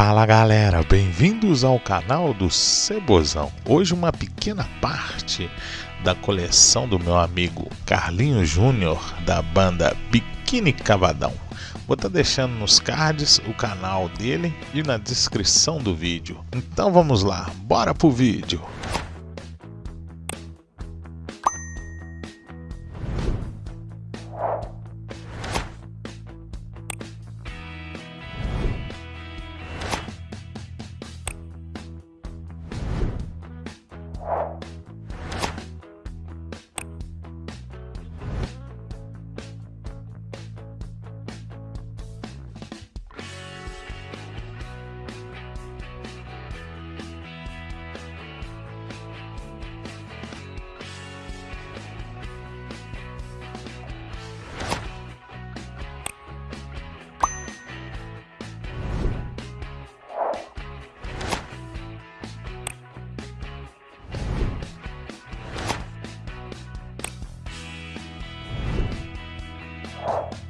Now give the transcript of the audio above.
Fala galera, bem-vindos ao canal do Cebozão. Hoje uma pequena parte da coleção do meu amigo Carlinho Júnior da banda Biquíni Cavadão. Vou estar tá deixando nos cards o canal dele e na descrição do vídeo. Então vamos lá, bora pro vídeo. Bye.